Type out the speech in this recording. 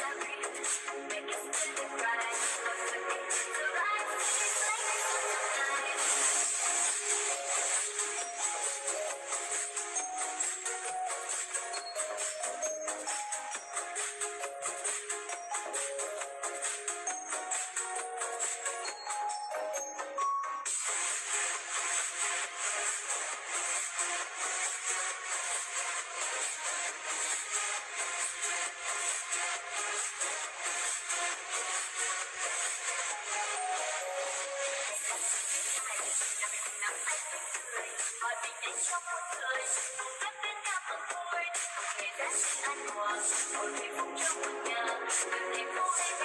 Make it stick right Hãy subscribe cho kênh Ghiền đã xin Để không bỏ lỡ phúc trong một nhà